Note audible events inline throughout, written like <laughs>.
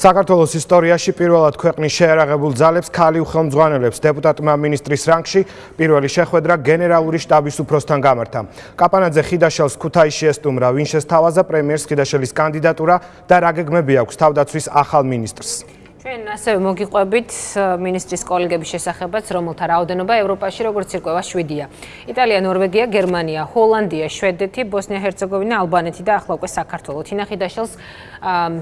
საქართველოს ისტორიაში პირველად ქვეყნის შეერაღებულ ძალებს ქალი უხელმძღვანელებს დეპუტატმა მინისტრის რანგში პირველი შეხვედრა გენერალური შტაბის უფროსთან გამართა. კაპანაძე ხიდაშელს ქუთაისში ესტუმრა, ვინ შესთავაზა პრემიერს ხიდაშელის კანდიდატურა და რა გეგმები აქვს თავდაცვის ახალ მინისტრს. ჩვენ ასევე მოგიყვებით მინისტრის კოლეგების შესახებაც, რომელთა რაოდენობა ევროპაში როგორც ირკვევა 7-ია. იტალია, ნორვეგია, გერმანია, ჰოლანდია, შვედეთი, ბოსნია-ჰერცეგოვინა, ალბანეთი და ახლა უკვე საქართველო. თინახი დაშელს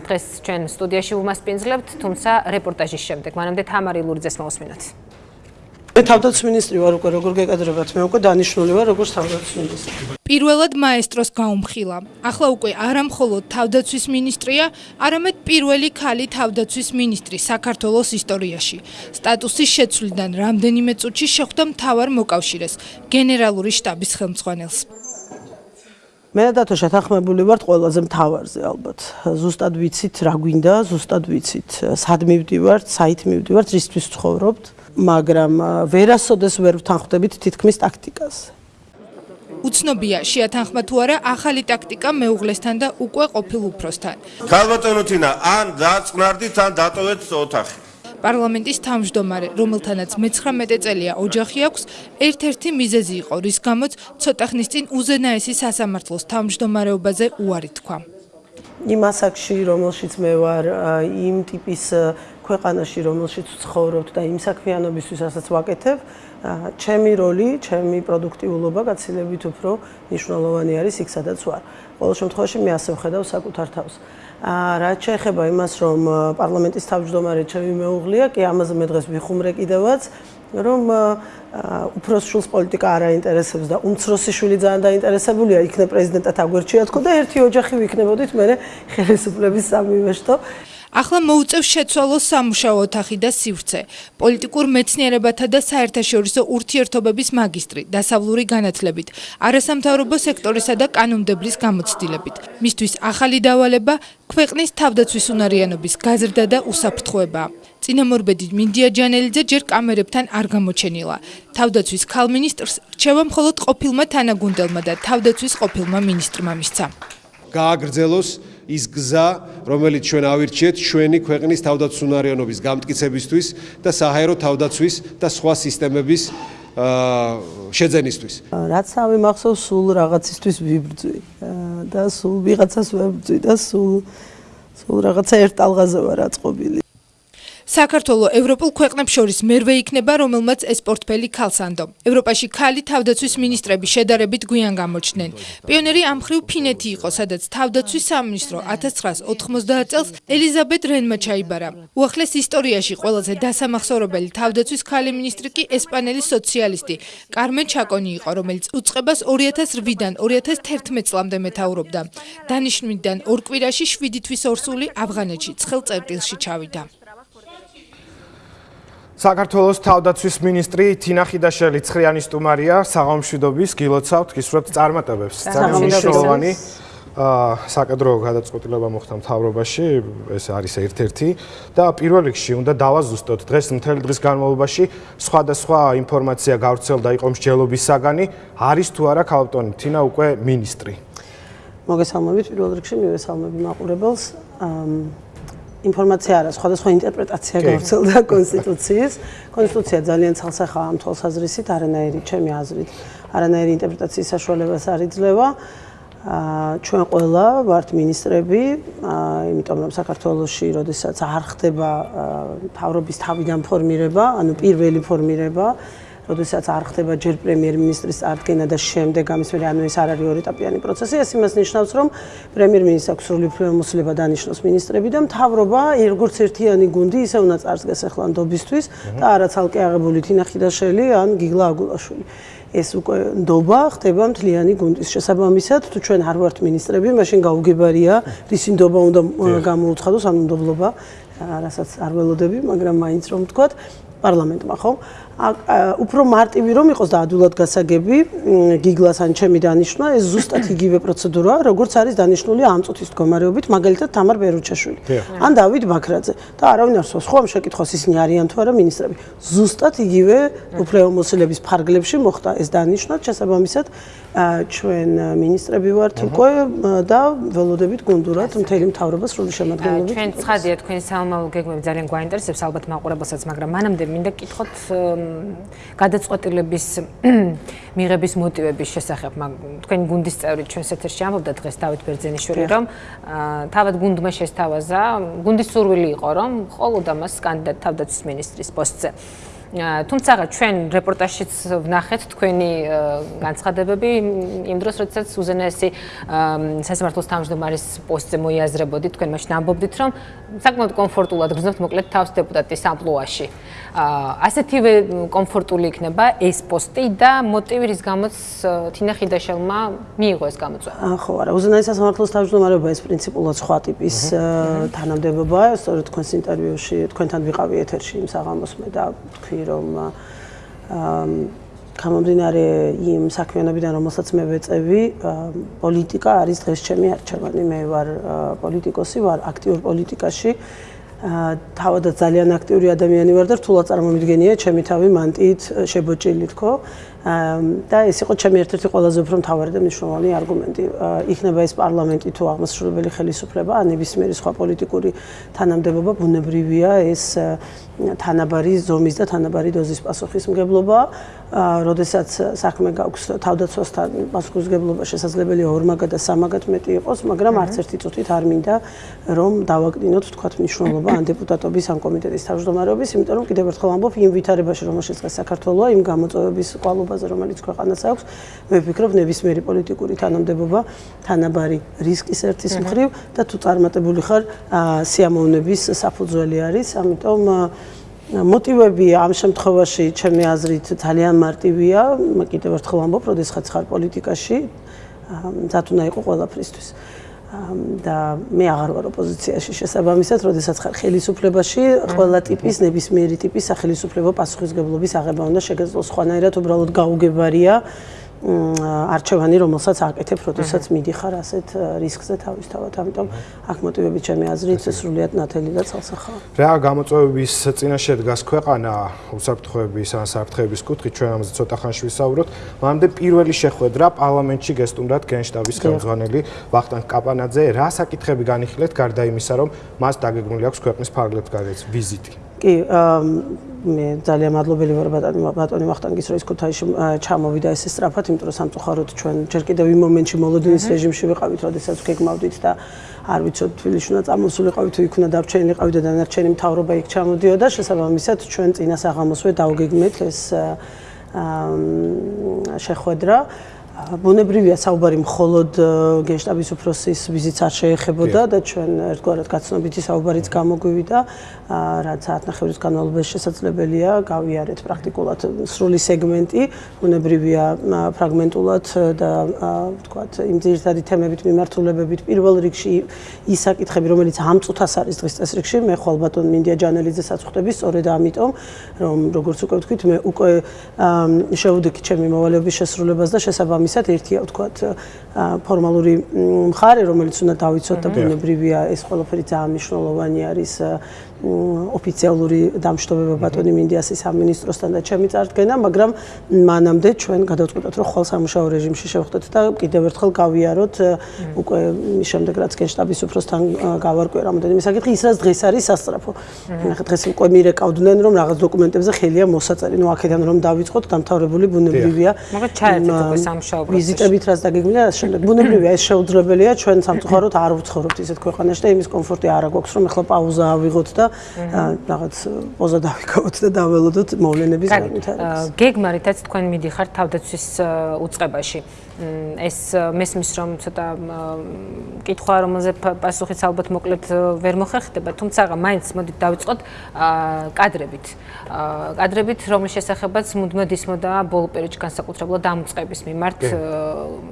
დღეს ჩვენ სტუდიაში ვუმასპინძლებთ, თუმცა რეპორტაჟის შემდეგ. მანამდე თამარი ლურძეს მოусმინოთ. მე თავდაცვის მინისტრი ვარ უკვე როგორ გეკადრებათ? მე უკვე დანიშნული ვარ როგორც თავდაცვის მინისტრი. პირველად მაესტროს გაუმხილა. ახლა უკვე არა მხოლოდ თავდაცვის მინისტრია არამედ პირველი ქალი თავდაცვის მინისტრი საქართველოს ისტორიაში. სტატუსის შეცვლიდან რამდენიმე წუთში შეხვდა მთავარ მოკავშირეს გენერალური შტაბის ხელმძღვანელს. მე და დათოშა თანხმებული ვართ ყველაზე მთავარზე ალბათ. ზუსტად ვიცით რა გვინდა, ზუსტად ვიცით. სად მივდივართ, საით მივდივართ, რისთვის ცხოვრობთ. მაგრამ ვერასოდეს ვერ ვთანხმდებით თითქმის ტაქტიკას. უცნობია შეათანხმა თუ არა ახალი ტაქტიკა მეუღლესთან და უკვე ყოფილ უფროსთან. ქალბატონო თინა, ან დაწყნარდით, ან დატოვეთ ოთახი. პარლამენტის თავმჯდომარე, რომელთანაც მე-19 წელია ოჯახი აქვს, ერთ-ერთი მიზეზი იყო, რის გამოც ცოტა ხნის წინ უზენაესი სასამართლოს თავმჯდომარეობაზე უარი თქვა. იმ ასაკში, რომელშიც მე ვარ, იმ ტიპის ქვეყანაში, რომელშიც ცხოვრობთ და იმ საქმიანობისთვის, რასაც ვაკეთებ, ჩემი როლი, ჩემი პროდუქტიულობა გაცილებით უფრო მნიშვნელოვანი არის იქ, სადაც ვარ. ყოველ შემთხვევაში მე ასე ვხედავ საკუთარ თავს. რაც შეეხება იმას, რომ პარლამენტის თავმჯდომარე ჩემი მეუღლეა, კი ამაზე მე დღეს ვიხუმრე კიდევაც, რომ უფროს შულს პოლიტიკა არ აინტერესებს და უმცროსი შვილი ძალიან დაინტერესებულია იქნებ პრეზიდენტად აგვერჩია თქო და ერთი ოჯახი ვიქნებოდით მე ხელისუფლების სამივეშტო ახლა მოუწევს შეცვალოს სამუშაო ოთახი და სივრცე. პოლიტიკურ მეცნიერებათა და საერთაშორისო ურთიერთობების მაგისტრი, დასავლური განათლებით, არასამთავრობო სექტორისა და კანონმდებლის გამოცდილებით. მისთვის ახალი დავალება ქვეყნის თავდაცვის უნარიანობის გაზრდა და უსაფრთხოება. წინამორბედი მინდია ჯანელიძე ჯერ კამერებთან არ გამოჩენილა. თავდაცვის ქალმინისტრს რჩევა მხოლოდ ყოფილმა თანაგუნდელმა და თავდაცვის ყოფილმა მინისტრმა მისცა. გააგრძელოს ის გზა, რომელიც ჩვენ ავირჩიეთ ჩვენი ქვეყნის თავდაცვისუნარიანობის გამტკიცებისთვის და საჰაერო თავდაცვის და სხვა სისტემების შეძენისთვის. რაც ავი მახსოვს სულ რაღაცისთვის ვიბრძვი და სულ ვიღაცას ვებრძვი და სულ სულ რაღაცა ერთ ალღაზე ვარ აწყობილი. საქართველო ევროპულ ქვეყნებს შორის მერვე იქნება, რომელმაც ეს პორტფელი ქალსანდო. ევროპაში ქალი თავდაცვის მინისტრები შედარებით გვიან გამოჩნდნენ. პიონერი ამ ხრივ ფინეთი იყო, სადაც თავდაცვის სამინისტრო 1990 წელს ელიზაბეთ რენმა ჩაიბარა. უახლეს ისტორიაში ყველაზე დასამახსოვრებელი თავდაცვის ქალი მინისტრი კი ესპანელი სოციალისტი კარმენ ჩაკონი იყო, რომელიც უწყებას 2008-დან 2011 წლამდე მეთაურობდა. დანიშნვიდან ორ კვირაში 7 თვის ორსული ავღანეთში ცხელ წერტილში ჩავიდა. საქართველოს თავდაცვის მინისტრი თინა ხიდაშელი ცხრიანი სტუმარია საღამომშვიდობის გილოცავთ გისურვებთ წარმატებებს. ძალიან მნიშვნელოვანი აა საკადრო გადაწყვეტილება მოხდა მთავრობაში ეს არის ერთ-ერთი. და პირველ რიგში უნდა დავაზუსტოთ დღეს მთელი დღის განმავლობაში სხვადასხვა ინფორმაცია გავრცელდა იყო მსჯელობის საგანი არის თუ არა ქალბატონი? თინა უკვე მინისტრი. მოგესალმებით. პირველ რიგში მივესალმები მაყურებელს. აა ინფორმაცია არა, სხვადასხვა ინტერპრეტაცია გავრცელდა <laughs> კონსტიტუციის. კონსტიტუცია ძალიან ცალსახაა ამ თვალსაზრისით, არანაირი ჩემი აზრით, არანაირი ინტერპრეტაციის საშუალებას არ იძლევა. აა ჩვენ ყველა ვართ მინისტრები, აა იმიტომ რომ საქართველოსში, როდესაც არ ხდება თავრობის თავიდან ფორმირება, ანუ პირველი ფორმირება, როდესაც არ ხდება ჯერ პრემიერ-მინისტრის წარდგენა და შემდეგ ამის მერე ანუ ეს არ არის ორეტაპიანი პროცესი, ეს იმას ნიშნავს, რომ პრემიერ-მინისტრს აქვს სრული უფლებამოსილება დანიშნოს მინისტრები და მთავრობა როგორც ერთიანი გუნდი ისე უნდა წარსდგეს ახლანდობისთვის და არა ცალკე აღებული თინახიდაშელი ან გიგლა აგულაშვილი. ეს უკვე ნდობა ხდება მთლიანი გუნდის შესაბამისად, თუ ჩვენ არ ვართ მინისტრები, მაშინ გაუგებარია, რისი ნდობა უნდა გამოუცხადოს, ანუ ნდობლობა, რასაც არ ველოდები, მაგრამ მაინც რომ ვთქვათ, პარლამენტმა ხო? უფრო მარტივი რომ იყოს და ადვილად გასაგები გიგლას ან ჩემი დანიშნვა ეს ზუსტად იგივე პროცედურაა როგორც არის დანიშნული ამ წუთის მდგომარეობით მაგალითად თამარ ბერუჩაშვილი ან დავით ბაქრაძე. და არავინ არ სვას ხო ამ შეკითხვას ისინი არიან თუ არა მინისტრები. ზუსტად იგივე უფლებამოსილების ფარგლებში მოხდა ეს დანიშნვა. შესაბამისად ჩვენ მინისტრები ვართ უკვე და ველოდებით გუნდურად მთელი მთავრობა სრული შემადგენლობით. ჩვენ ცხადია თქვენი სამომავლო გეგმები ძალიან გვაინტერესებს ალბათ მაყურებელსაც, მაგრამ მანამდე მინდა კითხოთ გადაწყვეტილების <clears throat> მიღების მოტივების შესახებ. თქვენი გუნდის წევრი ჩვენს ეთერში ამბობდა დღეს დავით ბერძენიშვილი, რომ თავად გუნდმა შესთავაზა, გუნდის სურვილი იყო, რომ ყოველდა მას კანდიდატ თავდაცვის ministris პოსტზე. თუმცა ჩვენ რეპორტაჟშიც ვნახეთ თქვენი განცხადებები. იმ დროს როდესაც უზენაესი სასამართლოს თავმჯდომარის პოსტზე მოიაზრებოდით თქვენ მაშინ ამბობდით რომ საკმაოდ კომფორტულად გრძნობთ მოკლედ თავს დეპუტატის ამპლუაში ასეთივე კომფორტული იქნება ეს პოსტი და მოტივი რის გამოც თინა ხიდაშელმა მიიღო ეს გამოწვევა. ხო არა უზენაესი სასამართლოს თავმჯდომარეობა ეს პრინციპულად სხვა ტიპის თანამდებობაა. სწორედ თქვენს ინტერვიუში თქვენთან ვიყავი ეთერში იმ საღამოს მე და თქვი ვიტყვი რომ გამომდინარე იმ საქმიანობიდან რომელსაც მე ვეწევი პოლიტიკა არის დღეს ჩემი არჩევანი მე ვარ პოლიტიკოსი ვარ აქტიურ პოლიტიკაში. თავადაც ძალიან აქტიური ადამიანი ვარ და რთულად წარმომიდგენია ჩემი თავი მანტიით შებოჭილი თქო და ეს იყო ჩემი ერთ-ერთი ყველაზე უფრო მთავარი და მნიშვნელოვანი არგუმენტი. იქნება ეს პარლამენტი თუ აღმასრულებელი ხელისუფლება, ან ნებისმიერი სხვა პოლიტიკური თანამდებობა ბუნებრივია ეს თანაბარი ზომის და თანაბარი დოზის პასუხისმგებლობა. როდესაც საქმე გაქვს თავდაცვასთან პასუხისმგებლობა შესაძლებელია ორმაგად და სამაგად მეტი იყოს, მაგრამ არც ერთი წუთით არ მინდა რომ დავაკდინოთ თქვათ მნიშვნელობა ან დეპუტატობის ან კომიტეტის თავმჯდომარეობის, იმიტომ რომ კიდევ ერთხელ ამბობ იმ ვითარებაში, რომელშიც დღეს საქართველოა, იმ გამოწვევების ყვალობა ფაზა რომელიც ქვეყანას აქვს მე ვფიქრობ ნებისმიერი პოლიტიკური თანამდებობა თანაბარი რისკის ერთის მხრივ და თუ წარმატებული ხარ სიამოვნების საფუძველი არის ამიტომ მოტივები ამ შემთხვევაში ჩემი აზრით ძალიან მარტივია. კიდევ ერთხელ ამბობ როდესაც ხარ პოლიტიკაში. ზათუნა იყო ყველაფრისთვის და მე აღარ ვარ ოპოზიციაში შესაბამისად, როდესაც ხარ ხელისუფლებაში, ყველა ტიპის ნებისმიერი ტიპის სახელისუფლებო პასუხისგებლობის აღება უნდა შეგეძლოს. ხვანაირად უბრალოდ გაუგებარია არჩევანი, რომელსაც აკეთებ, როდესაც მიდიხარ ასეთ რისკზე თავისთავად. ამიტომ აქ მოტივები ჩემი აზრით სრულიად ნათელი და ცალსახაა. რა გამოწვევების წინაშე დგას ქვეყანა უსაფრთხოების ან საფრთხეების კუთხით, ჩვენ ამაზე ცოტა ხანში ვისაუბროთ. მანამდე პირველი შეხვედრა პარლამენტში გესტუმრად გენშტაბის ხელმძღვანელი ვახტანგ კაპანაძე, რა საკითხები განიხილეთ გარდა იმისა, რომ მას დაგეგმილი აქვს ქვეყნის ფარგლებს გარეთ ვიზიტი? კი, მე ძალიან მადლობელი ვარ ბატონი ბატონი ვახტანგის რომ ის ქუთაისში ჩამოვიდა ესე სწრაფად, იმიტომ რომ სამწუხაროდ ჩვენ ჯერ კიდევ იმ მომენტში მოლოდინის რეჟიმში ვიყავით, როდესაც გეგმავდით და არ ვიცოდ თბილისში უნდა წამოსულიყავით თუ იქ უნდა დარჩენილიყავით და დანარჩენი მთავრობა იქ ჩამოდიოდა, შესაბამისად ჩვენ წინა საღამოსვე დავგეგმეთ ეს შეხვედრა. ბუნებრივია საუბარი მხოლოდ გენშტაბის უფროსის ვიზიტს არ შეეხებოდა და ჩვენ ერთგვარად გაცნობითი საუბარიც გამოგვივიდა რაც საათნახევრის განმავლობაში შესაძლებელია გავიარეთ პრაქტიკულად სრული სეგმენტი ბუნებრივია ფრაგმენტულად და ვთქვათ იმ ძირითადი თემებით მიმართულებებით პირველ რიგში ის საკითხები რომელიც ამ წუთას არის დღის წესრიგში მე ხვალ ბატონ მინდია ჯანელიძე საცხდები სწორედ ამიტომ რომ როგორც უკვე ვთქვით მე უკვე შევდიქი ჩემი მოვალეობის შესრულებას და შესაბამისად შესაბამისად ერთია ვთქვათ ფორმალური მხარე რომელიც უნდა დავიცოთ და ბუნებრივია ეს ყველაფერი ძალიან მნიშვნელოვანი არის ოფიციალური დამშტობება ბატონი მინდიასის სამინისტროსთან და ჩემი წარდგენა, მაგრამ მანამდე ჩვენ გადავწყვეტოთ, რომ ხვალ სამუშაო რეჟიმში შევხვდეთ და კიდევ ერთხელ გავიაროთ უკვე შემდეგ რაც გენშტაბის უფროსთან გავარკვე რამოდენიმე საკითხი, ის რაც დღეს არის სასწრაფო. ნახე დღეს უკვე მირეკავდნენ, რომ რაღაც დოკუმენტებზე ხელია მოსაწერი, ну აქედან რომ დავიწყოთ, დამთავრებული ბუნებრივია. მაგრამ ჩაერთეთ უკვე სამუშაო პროცესში. ვიზიტებით რაც დაგეგმილია, შემდეგ ბუნებრივია ეს შეუძლებელია, ჩვენ სამწუხაროდ არ ვცხოვრობთ ისეთ ქვეყანაში და იმის კომფორტი არ აქვს, რომ ეხლა პაუზა ავიღოთ და რაღაც პოზა დავიკავოთ და დაველოდოთ მოვლენების განვითარებას. გეგმარითაც თქვენ მიდიხართ თავდაცვის უწყებაში. ეს მესმის რომ ცოტა კითხვა რომელზე პასუხიც ალბათ მოკლედ ვერ მოხერხდება, თუმცა მაინც მოდით დავიწყოთ კადრებით. კადრებით რომლის შესახებაც მუდმივად ისმოდა ბოლო პერიოდში განსაკუთრებულად დამწყების მიმართ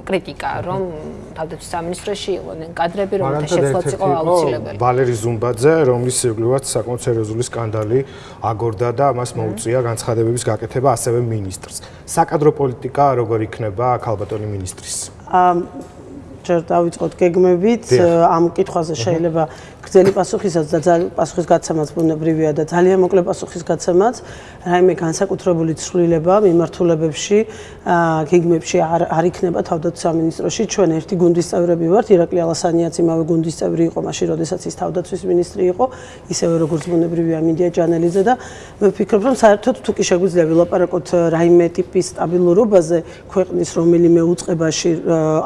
კრიტიკა, რომ თავდაცვის სამინისტროში იყვნენ კადრები, რომელთა შეცვლაც იყო აუცილებელი. ვალერი ზუმბაძე, რომლის სიკვდილად საკმაოდ სერიოზული სკანდალი აგორდა და მას მოუწია განცხადებების გაკეთება ასევე ministrs. საკადრო პოლიტიკა როგორ იქნება ქალბატონი ministris? აა ჯერ დავიწყოთ გეგმებით ამ კითხვაზე შეიძლება გრძელი პასუხისაც და პასუხის გაცემაც ბუნებრივია და ძალიან მოკლე პასუხის გაცემაც რაიმე განსაკუთრებული ცვლილება მიმართულებებში გეგმებში არ არ იქნება თავდაცვის სამინისტროში ჩვენ ერთი გუნდის წევრები ვართ ირაკლი ალასანიაც იმავე გუნდის წევრი იყო მაშინ როდესაც ის თავდაცვის მინისტრი იყო ისევე როგორც ბუნებრივია მინდია ჯანელიძე და მე ვფიქრობ რომ საერთოდ თუ კი შეგვიძლია ვილაპარაკოთ რაიმე ტიპის სტაბილურობაზე ქვეყნის რომელიმე უწყებაში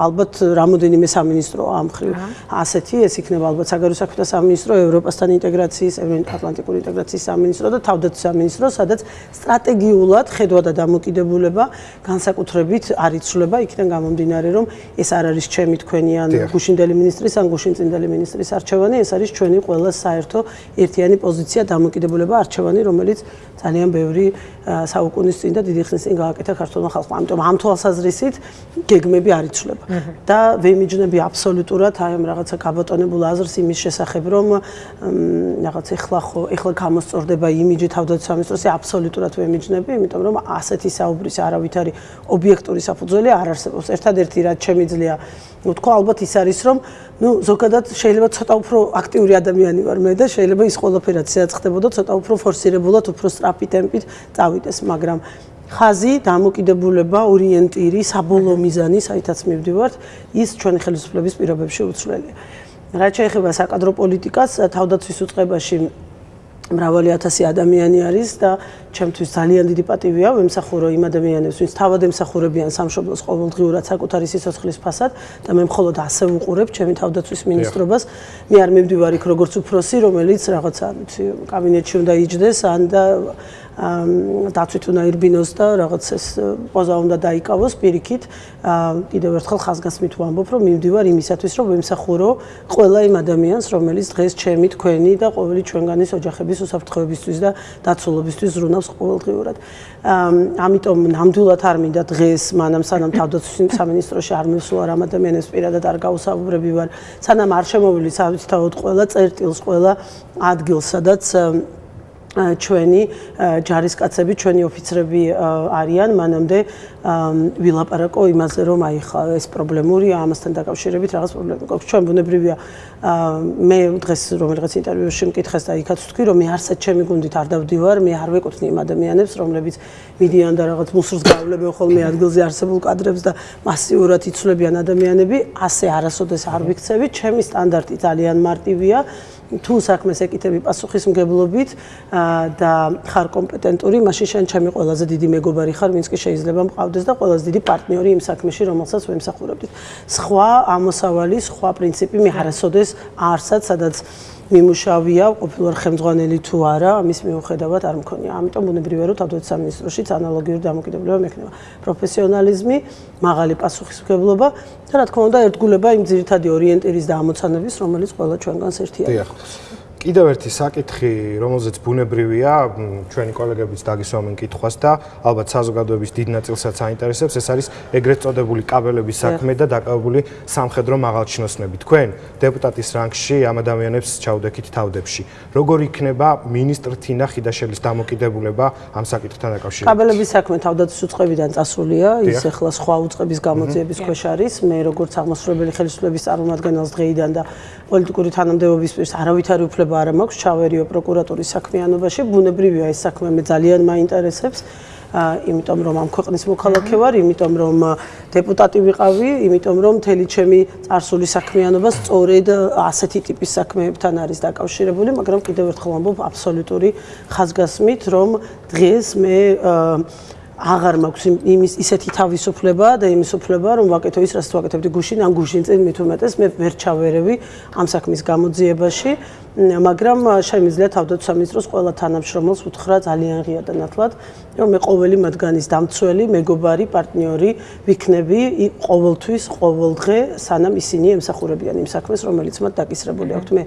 ალბათ რამოდენიმე სამინისტრო ამ ხრივ. ასეთი ეს იქნება ალბათ საგარეო საქმეთა სამინისტრო, ევროპასთან ინტეგრაციის, ევროატლანტიკური ინტეგრაციის სამინისტრო და თავდაცვის სამინისტრო, სადაც სტრატეგიულად ხედვა და დამოკიდებულება განსაკუთრებით არ იცვლება. იქიდან გამომდინარე, რომ ეს არ არის ჩემი თქვენი ან გუშინდელი მინისტრის ან გუშინწინდელი მინისტრის არჩევანი, ეს არის ჩვენი ყველა საერთო ერთიანი პოზიცია დამოკიდებულება არჩევანი, რომელიც ძალიან ბევრი საუკუნის წინ და დიდი ხნის წინ გააკეთა ქართულმა ხალხმა. ამიტომ ამ თვალსაზრისით გეგმები არ იცვლება და ვემიჯნები აბსოლუტურად აი ამ რაღაცა გაბატონებულ აზრს იმის შესახებ, რომ რაღაც ეხლა ხო ეხლა გამოსწორდება იმიჯი თავდაცვის სამინისტროსი აბსოლუტურად ვემიჯნები, იმიტომ რომ ასეთი საუბრის არავითარი ობიექტური საფუძველი არ არსებობს. ერთადერთი რაც შემიძლია ვთქვა, ალბათ ის არის, რომ ну ზოგადად შეიძლება ცოტა უფრო აქტიური ადამიანი ვარ მე და შეიძლება ის ყველაფერად შეაწყდებოდა ცოტა უფრო ფორსირებულად, უფრო სწრაფი ტემპით წავიდეს, მაგრამ ხაზი, დამოკიდებულება, ორიენტირი, საბოლოო მიზანი, საითაც მივდივართ, ის ჩვენი ხელისუფლების პირობებში უცვლელია. რაც შეეხება საკადრო პოლიტიკას, თავდაცვის უწყებაში მრავალი ათასი ადამიანი არის და ჩემთვის ძალიან დიდი პატივია ვემსახურო იმ ადამიანებს, ვინც თავად ემსახურებიან სამშობლოს ყოველდღიურად საკუთარი სიცოცხლის ფასად და მე მხოლოდ ასე ვუყურებ ჩემი თავდაცვის მინისტრობას. მე არ მივდივარ იქ როგორც უფროსი, რომელიც რაღაცა, ვიცი, კაბინეტში უნდა იჯდეს ან და დაცვით უნდა ირბინოს და რაღაც ეს პოზა უნდა დაიკავოს პირიქით. კიდევ ერთხელ ხაზგასმით ვამბობ, რომ მივდივარ იმისათვის, რომ ვემსახურო ყველა იმ ადამიანს, რომელიც დღეს ჩემი თქვენი და ყოველი ჩვენგანის ოჯახების უსაფრთხოებისთვის და დაცულობისთვის ზრუნავს ყოველდღიურად. ამიტომ ნამდვილად არ მინდა დღეს მანამ სანამ თავდაცვის სამინისტროში არ მივსულა რამ ადამიანებს პირადად არ გაუსაუბრები ვარ, სანამ არ შემოვილი საერთოდ ყველა წერტილს, ყველა ადგილს, სადაც ჩვენი ჯარისკაცები, ჩვენი ოფიცრები არიან, მანამდე ვილაპარაკო იმაზე, რომ აი ხა ეს პრობლემურია, ამასთან დაკავშირებით რაღაც პრობლემა გვაქვს. ჩვენ ბუნებრივია მე დღეს რომელიღაც ინტერვიუში მკითხეს და იქაც ვთქვი, რომ მე არსად ჩემი გუნდით არ დავდივარ, მე არ ვეკუთვნი იმ ადამიანებს, რომლებიც მიდიან და რაღაც მუსრს გავლებენ ხოლმე ადგილზე არსებულ კადრებს და მასიურად იცვლებიან ადამიანები, ასე არასოდეს არ ვიქცევი, ჩემი სტანდარტი ძალიან მარტივია. თუ საქმეს ეკითები პასუხისმგებლობით და ხარ კომპეტენტური, მაშინ შენ ჩემი ყველაზე დიდი მეგობარი ხარ, ვინც კი შეიძლება მყავდეს და ყველაზე დიდი პარტნიორი იმ საქმეში, რომელსაც ვემსახურებდით. სხვა ამოსავალი, სხვა პრინციპი მე არასოდეს არსად, სადაც მიმუშავია, ყოფილვარ ხელმძღვანელი თუ არა, ამის მიუხედავად არ მქონია. ამიტომ ბუნებრივია, რომ თავდაცვის სამინისტროშიც ანალოგიური დამოკიდებულება მექნება. პროფესიონალიზმი, მაღალი პასუხისმგებლობა და რა თქმა უნდა, ერთგულება იმ ძირითადი ორიენტირის და ამოცანების, რომელიც ყველა ჩვენგანს ერთია. კიდევ ერთი საკითხი, რომელზეც ბუნებრივია, ჩვენი კოლეგებიც დაგისვამენ კითხვას და ალბათ საზოგადოების დიდ ნაწილსაც აინტერესებს, ეს არის ეგრეთ წოდებული კაბელების საქმე და დაკავებული სამხედრო მაღალჩინოსნები. თქვენ დეპუტატის რანგში ამ ადამიანებს ჩაუდექით თავდებში. როგორ იქნება ministr თინა ხიდაშელის დამოკიდებულება ამ საკითხთან დაკავშირებით? კაბელების საქმე თავდაცვის უწყებიდან წასულია, ის ახლა სხვა უწყების გამოძიების ქვეშ არის. მე როგორც აღმასრულებელი ხელისუფლების წარმომადგენელს დღეიდან და პოლიტიკური თანამდებობის პირს არავითარი უფლება უფლება არ მაქვს ჩავერიო პროკურატურის საქმიანობაში. ბუნებრივია ეს საქმე მე ძალიან მაინტერესებს. აა იმიტომ რომ ამ ქვეყნის მოქალაქე ვარ, იმიტომ რომ დეპუტატი ვიყავი, იმიტომ რომ მთელი ჩემი წარსული საქმიანობა სწორედ ასეთი ტიპის საქმეებთან არის დაკავშირებული, მაგრამ კიდევ ერთხელ ვამბობ აბსოლუტური ხაზგასმით, რომ დღეს მე აა აღარ მაქვს იმის ისეთი თავისუფლება და იმის უფლება რომ ვაკეთო ის რაც ვაკეთებდი გუშინ ან გუშინ წინ მით უმეტეს მე ვერ ჩავერევი ამ საქმის გამოძიებაში. მაგრამ შემიძლია თავდაცვის სამინისტროს ყველა თანამშრომელს უთხრა ძალიან ღია და ნათლად რომ მე ყოველი მათგანის დამცველი მეგობარი პარტნიორი ვიქნები ყოველთვის ყოველდღე სანამ ისინი ემსახურებიან იმ საქმეს რომელიც მათ დაკისრებული აქვთ. მე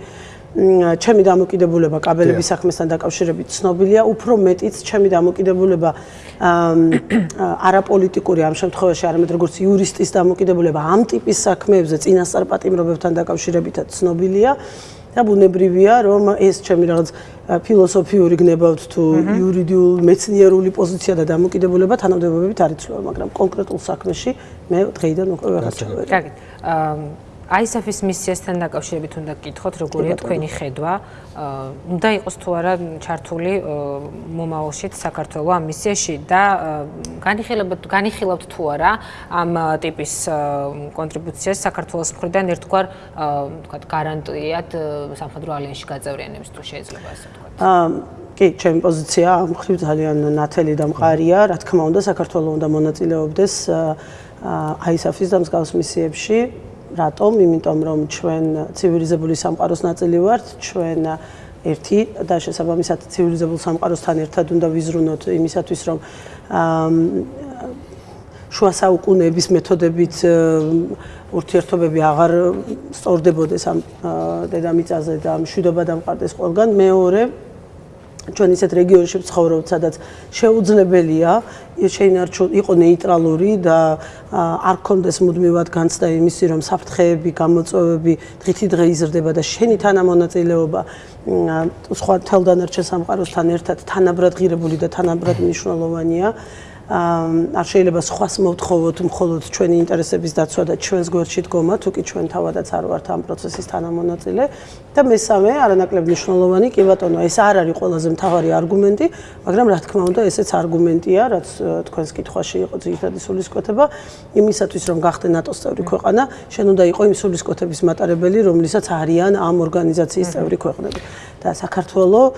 ჩემი დამოკიდებულება კაბელების საქმესთან დაკავშირებით ცნობილია, უფრო მეტიც ჩემი დამოკიდებულება <coughs> არაპოლიტიკური ამ შემთხვევაში არამედ როგორც იურისტის დამოკიდებულება ამ ტიპის საქმეებზე წინასწარ პატიმრობებთან დაკავშირებითაც ცნობილია. და ბუნებრივია რომ ეს ჩემი რაღაც ფილოსოფიური გნებავთ თუ იურიდიულ მეცნიერული პოზიცია და დამოკიდებულება თანამდებობებით არ იცვლება მაგრამ კონკრეტულ საქმეში მე დღეიდან უკვე ვეღარ ჩავერი. კარგი. ISF-ის მისიასთან დაკავშირებით უნდა გკითხოთ, როგორია თქვენი ხედვა? უნდა იყოს თუ არა ჩართული მომავალში საქართველოს ამ მისიაში და განიხილებთ განიხილავთ თუ არა ამ ტიპის კონტრიბუციას საქართველოს მხრიდან ერთგვარ თქვა გარანტიად სამხედრო ალიანსში გაწევრიანების თუ შეიძლება ასე თქვა? აა კი, ჩემი პოზიცია ამ ხრივ ძალიან ნათელი და მყარია. რა თქმა უნდა, საქართველოს უნდა მონაწილეობდეს ISF-ის და მსგავს მისიებში. რატომ? იმიტომ რომ ჩვენ ცივილიზებული სამყაროს ნაწილი ვართ, ჩვენ ერთი და შესაბამისად ცივილიზებულ სამყაროსთან ერთად უნდა ვიზრუნოთ იმისათვის რომ შუა საუკუნეების მეთოდებით ურთიერთობები აღარ სწორდებოდეს ამ დედამიწაზე და მშვიდობა დამყარდეს ყველგან. მეორე ჩვენ ისეთ რეგიონში ვცხოვრობთ, სადაც შეუძლებელია შეინარჩუნ იყო ნეიტრალური და არ კონდეს მუდმივად განცდა იმისი, რომ საფრთხეები, გამოწვევები დღითი დღე იზრდება და შენი თანამონაწილეობა სხვა თელდანარჩენ სამყაროსთან ერთად თანაბრად ღირებული და თანაბრად მნიშვნელოვანია. არ შეიძლება სხვას მოვთხოვოთ მხოლოდ ჩვენი ინტერესების დაცვა და ჩვენს გვერდში დგომა, თუ კი ჩვენ თავადაც არ ვართ ამ პროცესის თანამონაწილე. და მესამე, არანაკლებ მნიშვნელოვანი, კი ბატონო, ეს არ არის ყველაზე მთავარი არგუმენტი, მაგრამ რა თქმა უნდა, ესეც არგუმენტია, რაც თქვენს კითხვაში იყო ძირითადი სულისკვეთება, იმისათვის რომ გახდე ნატოს წევრი ქვეყანა, შენ უნდა იყო იმ სულისკვეთების მატარებელი, რომლითაც არიან ამ ორგანიზაციის წევრი ქვეყნები. და საქართველოს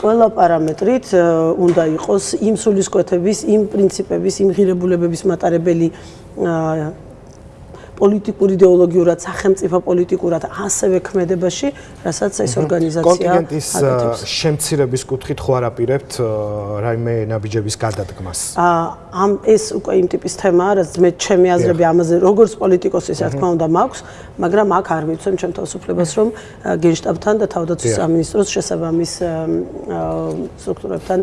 ყველა პარამეტრით უნდა იყოს იმ სულისკვეთების, იმ პრინციპების, იმ ღირებულებების მატარებელი პოლიტიკურ იდეოლოგიურად, სახელმწიფო პოლიტიკურად ასევე ქმედებაში, რასაც ეს ორგანიზაცია კონტინენტის შემცირების კუთხით ხო არაპირებთ რაიმე ნაბიჯების გადადგმას? აა ამ ეს უკვე იმ ტიპის თემაა, რაც მე ჩემი აზრები ამაზე როგორც პოლიტიკოსის, რა თქმა უნდა, მაქვს, მაგრამ აქ არ მიცემ ჩემ თავისუფლებას, რომ გენშტაბთან და თავდაცვის სამინისტროს შესაბამის სტრუქტურებთან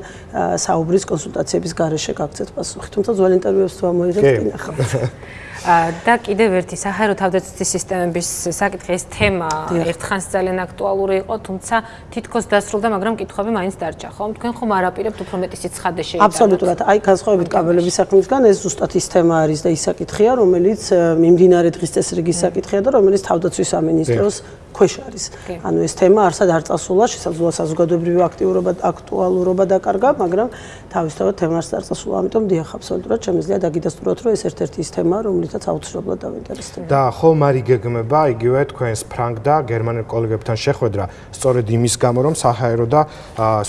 საუბრის კონსულტაციების გარეშე გაგცეთ პასუხი. თუმცა ძველ ინტერვიუებს თუ ამოიღებთ, კი ნახავთ. <laughs> და კიდევ ერთი საჰაერო თავდაცვის სისტემების საკითხი ეს თემა ერთხანს ძალიან აქტუალური იყო, თუმცა თითქოს დასრულდა, მაგრამ კითხვები მაინც დარჩა, ხო? თქვენ ხომ არაპირებთ უფრო მეტი სიცხადე შეიძლება? აბსოლუტურად. აი, განსხვავებით კაბელების საქმისგან, ეს ზუსტად ის თემა არის და ის საკითხია, რომელიც მიმდინარე დღის წესრიგის საკითხია და რომელიც თავდაცვის სამინისტროს ქვეშ არის. ანუ ეს თემა არსად არ წასულა, შესაძლოა საზოგადოებრივი აქტიურობა აქტუალურობა დაკარგა, მაგრამ თავისთავად თემას არ წასულა, ამიტომ დიახ, აბსოლუტურად შემიძლია დაგიდასტუროთ, რომ ეს ერთ-ერთი ის თემაა, რომლითაც აუცილებლად დავინტერესდება. და ხო მარი გეგმება იგივე თქვენს ფრანგ და გერმანელ კოლეგებთან შეხვედრა, სწორედ იმის გამო, რომ საჰაერო და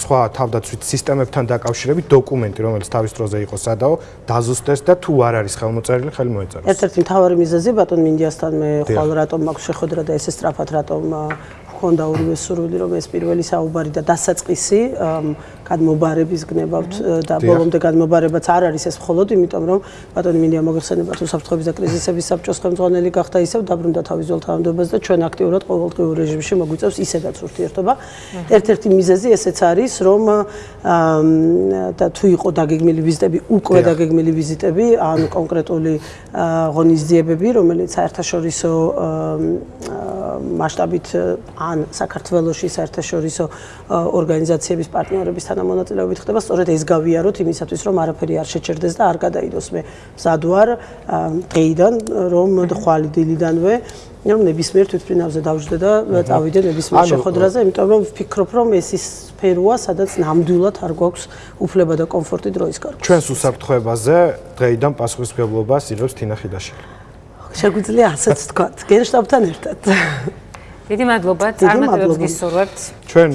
სხვა თავდაცვით სისტემებთან დაკავშირებით დოკუმენტი, რომელიც თავის დროზე იყო სადაო, დაზუსტეს და თუ არ არის ხელმოწერილი, ხელი მოეწერა. ერთ-ერთი მთავარი მიზეზი ბატონ მინდიასთან მე ხვალ რატომ მაქვს შეხვედრა და ესე სწრაფად რატომ რომ ხონდა ორივე სურვილი რომ ეს პირველი საუბარი და დასაწყისი გადმობარების გნებავთ და ბოლომდე გადმობარებაც არ არის ეს მხოლოდ იმიტომ რომ ბატონი მინდა მოგხსენება თუ საფრთხების და კრიზისების საბჭოს ხელმძღვანელი გახდა ისევ დაბრუნდა თავის ძველ თანამდებობაზე და ჩვენ აქტიურად ყოველდღიურ რეჟიმში მოგვიწევს ისედაც ურთიერთობა. ერთ-ერთი მიზეზი ესეც არის რომ და თუ იყო დაგეგმილი ვიზიტები უკვე დაგეგმილი ვიზიტები ან კონკრეტული ღონისძიებები რომელიც საერთაშორისო მასშტაბით ან საქართველოსი საერთაშორისო ორგანიზაციების პარტნიორების თანამონაწილეობით ხდება, სწორედ ეს გავიაროთ იმისათვის, რომ არაფერი არ შეჭერდეს და არ გადაიდოს მე მზადვარ დღეიდან, რომ ხვალ დილიდანვე რომ ნებისმიერ თვითფრინავზე დავждდე და წავიდე ნებისმიერ შეხვედრაზე, იმიტომ რომ ვფიქრობ, რომ ეს ის სფეროა, სადაც ნამდვილად არ გვაქვს უფლება და კომფორტი დროის გარკვევა. ჩვენს უსაფრთხოებაზე დღეიდან პასუხისმგებლობას იღებს თინა ხიდაშვილი. შეგვიძლია ასეც თქვა, გენშტაბთან ერთად. დიდი მადლობა, წარმატებებს გისურვებთ. ჩვენ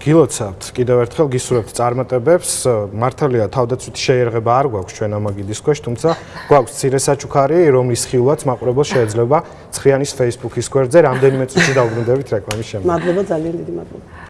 გილოცავთ კიდევ ერთხელ გისურვებთ წარმატებებს. მართალია თავდაცვითი შეერღება არ გვაქვს ჩვენ ამაგიდის ქვეშ, თუმცა გვაქვს ცირე საჩუქარი, რომლის ხილვაც მაყურებელს შეიძლება ცხრიანის Facebook-ის გვერდზე რამდენიმე წუთი დაუბრუნდებით რეკლამის შემდეგ. მადლობა ძალიან დიდი მადლობა.